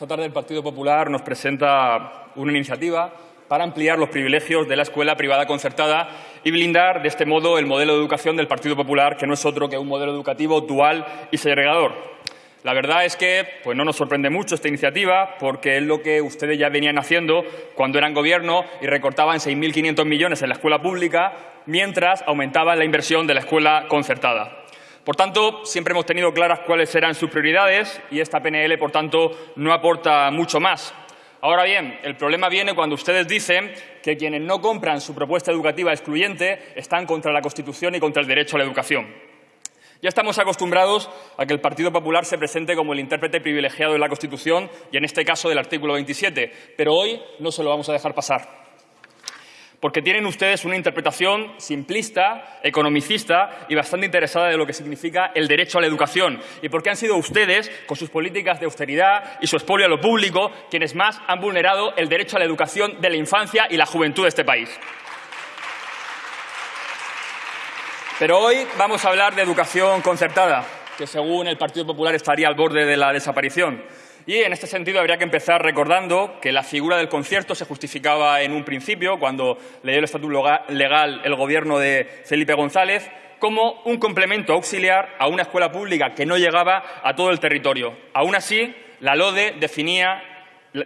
Esta tarde el Partido Popular nos presenta una iniciativa para ampliar los privilegios de la escuela privada concertada y blindar de este modo el modelo de educación del Partido Popular, que no es otro que un modelo educativo dual y segregador. La verdad es que pues no nos sorprende mucho esta iniciativa porque es lo que ustedes ya venían haciendo cuando eran gobierno y recortaban 6.500 millones en la escuela pública mientras aumentaban la inversión de la escuela concertada. Por tanto, siempre hemos tenido claras cuáles eran sus prioridades y esta PNL, por tanto, no aporta mucho más. Ahora bien, el problema viene cuando ustedes dicen que quienes no compran su propuesta educativa excluyente están contra la Constitución y contra el derecho a la educación. Ya estamos acostumbrados a que el Partido Popular se presente como el intérprete privilegiado de la Constitución y, en este caso, del artículo 27, pero hoy no se lo vamos a dejar pasar porque tienen ustedes una interpretación simplista, economicista y bastante interesada de lo que significa el derecho a la educación y porque han sido ustedes, con sus políticas de austeridad y su expolio a lo público, quienes más han vulnerado el derecho a la educación de la infancia y la juventud de este país. Pero hoy vamos a hablar de educación concertada, que según el Partido Popular estaría al borde de la desaparición. Y en este sentido habría que empezar recordando que la figura del concierto se justificaba en un principio, cuando le dio el estatuto legal el gobierno de Felipe González, como un complemento auxiliar a una escuela pública que no llegaba a todo el territorio. Aún así, la LODE definía,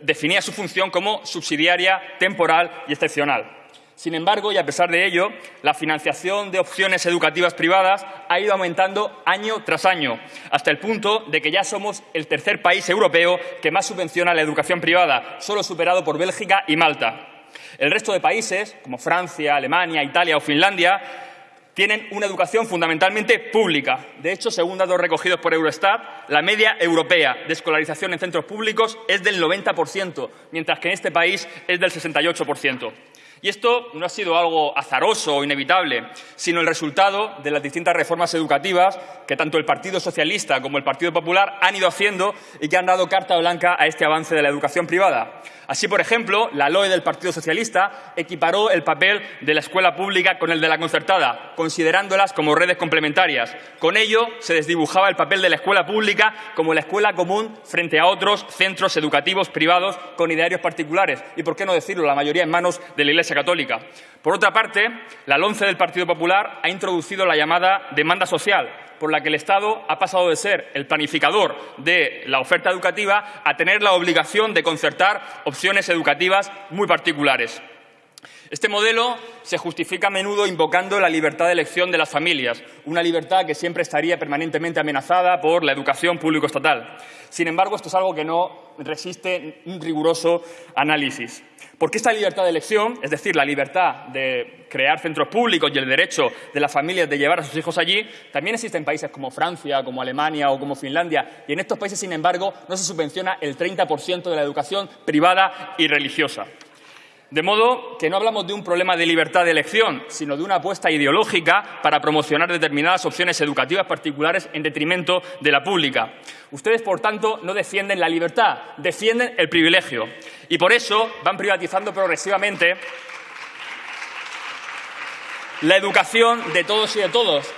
definía su función como subsidiaria, temporal y excepcional. Sin embargo, y a pesar de ello, la financiación de opciones educativas privadas ha ido aumentando año tras año, hasta el punto de que ya somos el tercer país europeo que más subvenciona la educación privada, solo superado por Bélgica y Malta. El resto de países, como Francia, Alemania, Italia o Finlandia, tienen una educación fundamentalmente pública. De hecho, según datos recogidos por Eurostat, la media europea de escolarización en centros públicos es del 90%, mientras que en este país es del 68%. Y esto no ha sido algo azaroso o inevitable, sino el resultado de las distintas reformas educativas que tanto el Partido Socialista como el Partido Popular han ido haciendo y que han dado carta blanca a este avance de la educación privada. Así, por ejemplo, la LOE del Partido Socialista equiparó el papel de la escuela pública con el de la concertada, considerándolas como redes complementarias. Con ello, se desdibujaba el papel de la escuela pública como la escuela común frente a otros centros educativos privados con idearios particulares y, por qué no decirlo, la mayoría en manos de la Iglesia Católica. Por otra parte, la LONCE del Partido Popular ha introducido la llamada demanda social, por la que el Estado ha pasado de ser el planificador de la oferta educativa a tener la obligación de concertar opciones educativas muy particulares. Este modelo se justifica a menudo invocando la libertad de elección de las familias, una libertad que siempre estaría permanentemente amenazada por la educación público-estatal. Sin embargo, esto es algo que no resiste un riguroso análisis. Porque esta libertad de elección, es decir, la libertad de crear centros públicos y el derecho de las familias de llevar a sus hijos allí, también existe en países como Francia, como Alemania o como Finlandia. Y en estos países, sin embargo, no se subvenciona el 30% de la educación privada y religiosa. De modo que no hablamos de un problema de libertad de elección, sino de una apuesta ideológica para promocionar determinadas opciones educativas particulares en detrimento de la pública. Ustedes, por tanto, no defienden la libertad, defienden el privilegio. Y por eso van privatizando progresivamente la educación de todos y de todos,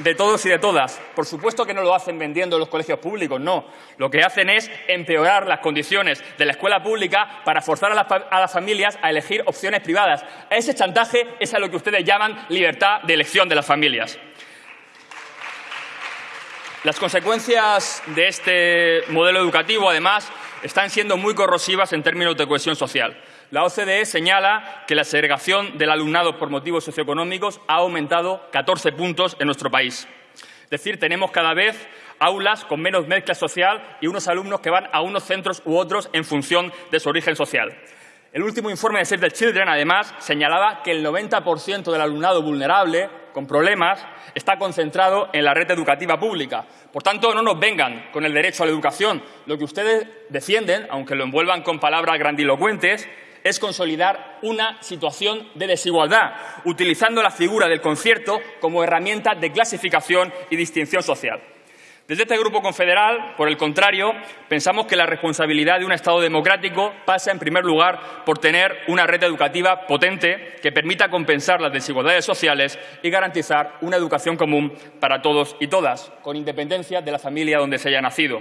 de todos y de todas. Por supuesto que no lo hacen vendiendo los colegios públicos, no. Lo que hacen es empeorar las condiciones de la escuela pública para forzar a las, a las, familias a elegir opciones privadas. Ese chantaje es a lo que ustedes llaman libertad de elección de las familias. Las consecuencias de este modelo educativo, además, están siendo muy corrosivas en términos de cohesión social. La OCDE señala que la segregación del alumnado por motivos socioeconómicos ha aumentado 14 puntos en nuestro país. Es decir, tenemos cada vez aulas con menos mezcla social y unos alumnos que van a unos centros u otros en función de su origen social. El último informe de Save the Children, además, señalaba que el 90% del alumnado vulnerable, con problemas, está concentrado en la red educativa pública. Por tanto, no nos vengan con el derecho a la educación. Lo que ustedes defienden, aunque lo envuelvan con palabras grandilocuentes, es consolidar una situación de desigualdad, utilizando la figura del concierto como herramienta de clasificación y distinción social. Desde este Grupo Confederal, por el contrario, pensamos que la responsabilidad de un Estado democrático pasa, en primer lugar, por tener una red educativa potente que permita compensar las desigualdades sociales y garantizar una educación común para todos y todas, con independencia de la familia donde se haya nacido.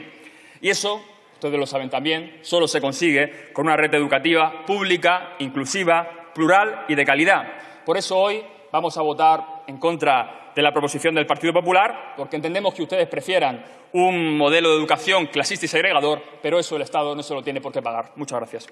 Y eso ustedes lo saben también, solo se consigue con una red educativa pública, inclusiva, plural y de calidad. Por eso hoy vamos a votar en contra de la proposición del Partido Popular, porque entendemos que ustedes prefieran un modelo de educación clasista y segregador, pero eso el Estado no se lo tiene por qué pagar. Muchas gracias.